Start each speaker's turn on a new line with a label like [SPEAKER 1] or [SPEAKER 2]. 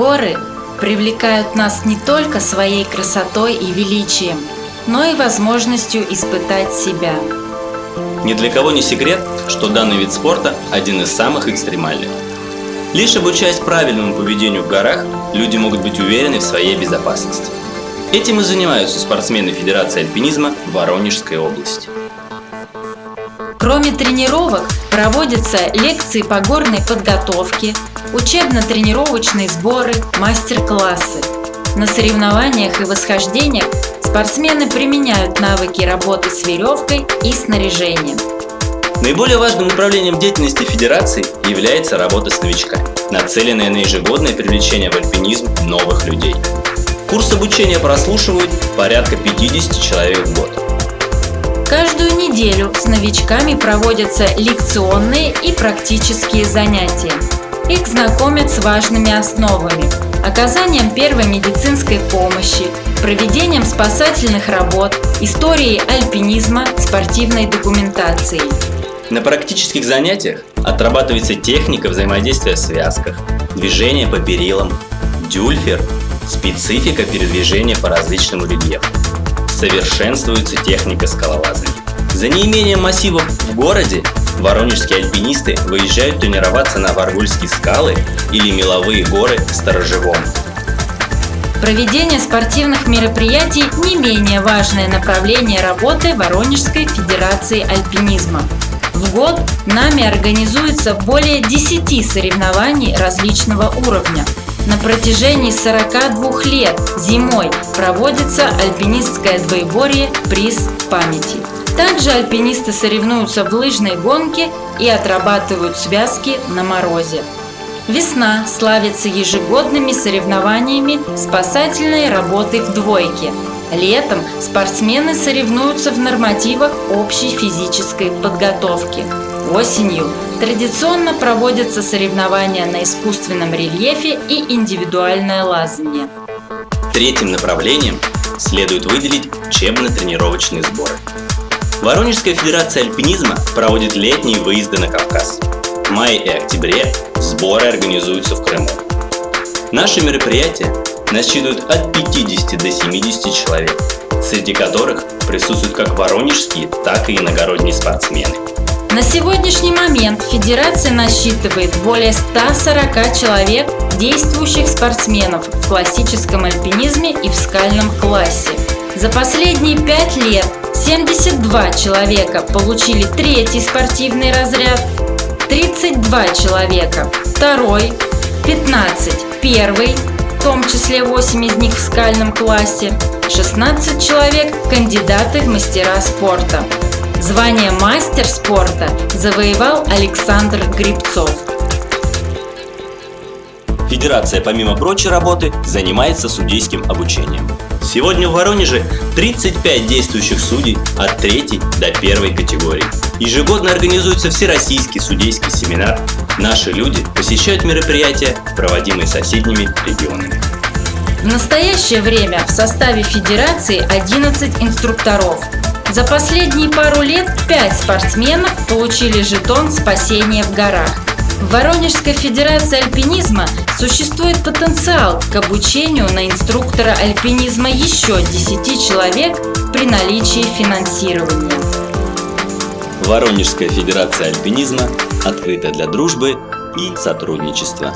[SPEAKER 1] Горы привлекают нас не только своей красотой и величием, но и возможностью испытать себя.
[SPEAKER 2] Ни для кого не секрет, что данный вид спорта один из самых экстремальных. Лишь обучаясь правильному поведению в горах, люди могут быть уверены в своей безопасности. Этим и занимаются спортсмены Федерации альпинизма Воронежской области.
[SPEAKER 1] Кроме тренировок, проводятся лекции по горной подготовке, учебно-тренировочные сборы, мастер-классы. На соревнованиях и восхождениях спортсмены применяют навыки работы с веревкой и снаряжением.
[SPEAKER 2] Наиболее важным направлением деятельности Федерации является работа с новичками, нацеленная на ежегодное привлечение в альпинизм новых людей. Курс обучения прослушивают порядка 50 человек в год.
[SPEAKER 1] Каждую неделю с новичками проводятся лекционные и практические занятия. Их знакомят с важными основами – оказанием первой медицинской помощи, проведением спасательных работ, историей альпинизма, спортивной документацией.
[SPEAKER 2] На практических занятиях отрабатывается техника взаимодействия в связках, движение по перилам, дюльфер, специфика передвижения по различному рельефу. Совершенствуется техника скалолазания. За неимением массивов в городе воронежские альпинисты выезжают тренироваться на Варгульские скалы или меловые горы в Сторожевом.
[SPEAKER 1] Проведение спортивных мероприятий – не менее важное направление работы Воронежской Федерации альпинизма. В год нами организуется более 10 соревнований различного уровня. На протяжении 42 лет зимой проводится альпинистское двоеборье «Приз памяти». Также альпинисты соревнуются в лыжной гонке и отрабатывают связки на морозе. Весна славится ежегодными соревнованиями спасательной работы в двойке. Летом спортсмены соревнуются в нормативах общей физической подготовки. Осенью традиционно проводятся соревнования на искусственном рельефе и индивидуальное лазание.
[SPEAKER 2] Третьим направлением следует выделить учебно-тренировочные сборы. Воронежская федерация альпинизма проводит летние выезды на Кавказ. В мае и октябре сборы организуются в Крыму. Наши мероприятия насчитывают от 50 до 70 человек, среди которых присутствуют как воронежские, так и иногородние спортсмены.
[SPEAKER 1] На сегодняшний момент Федерация насчитывает более 140 человек, действующих спортсменов в классическом альпинизме и в скальном классе. За последние пять лет 72 человека получили третий спортивный разряд, 32 человека – второй, 15 – первый, в том числе 8 из них в скальном классе, 16 человек – кандидаты в мастера спорта. Звание мастер спорта завоевал Александр Грибцов.
[SPEAKER 2] Федерация, помимо прочей работы, занимается судейским обучением. Сегодня в Воронеже 35 действующих судей от 3 до 1 категории. Ежегодно организуется Всероссийский судейский семинар. Наши люди посещают мероприятия, проводимые соседними регионами.
[SPEAKER 1] В настоящее время в составе Федерации 11 инструкторов. За последние пару лет 5 спортсменов получили жетон спасения в горах. В Воронежской Федерации альпинизма существует потенциал к обучению на инструктора альпинизма еще 10 человек при наличии финансирования.
[SPEAKER 2] Воронежская Федерация альпинизма открыта для дружбы и сотрудничества.